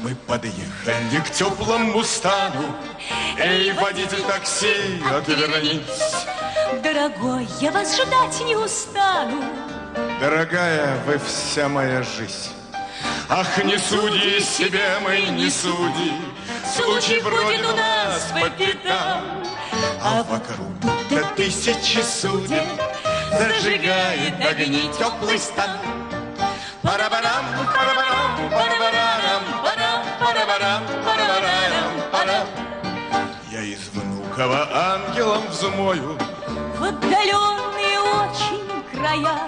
Мы подъехали к теплому стану, Эй, водитель такси, отвернись. Дорогой, я вас ждать не устану. Дорогая, вы вся моя жизнь. Ах, не суди себе, мы не суди, Случай бродит у нас по пятам, А вокруг до тысячи судей. Зажигает огни теплый стан. Пара-барам, пара-барам, пара-барам, парам, пара-барам, пара-барам, парам. Я из Внуково ангелом взмою, В отдаленные очень края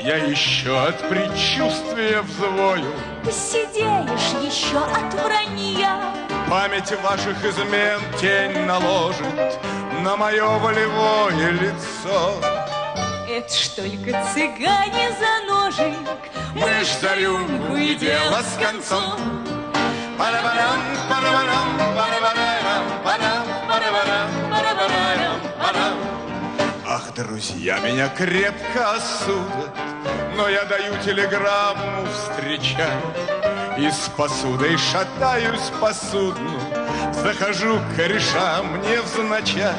Я еще от предчувствия взвою. Посидеешь еще от вранья Память ваших измен тень наложит На мое волевое лицо. Это ж только цыгане за ножик Мы ж за рюмку и дело с концом. Пара-барам, пара-барам, пара-барам, парам, пара-барам, пара-барам, парам. Ах, друзья меня крепко осудят, Но я даю телеграмму встречать И с посудой шатаюсь по судну, Захожу к корешам невзначай.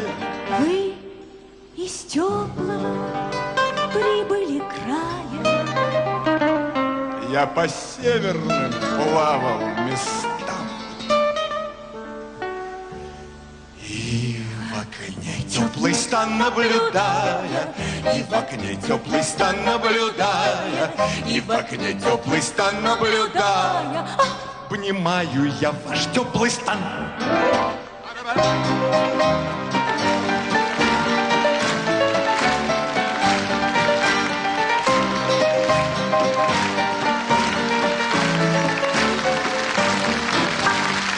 Вы из теплого прибыли края Я по северным плавал местам. И в окне теплый стан наблюдая, И в окне теплый стан наблюдая, И в окне теплый стан наблюдая, Обнимаю я ваш теплый стан.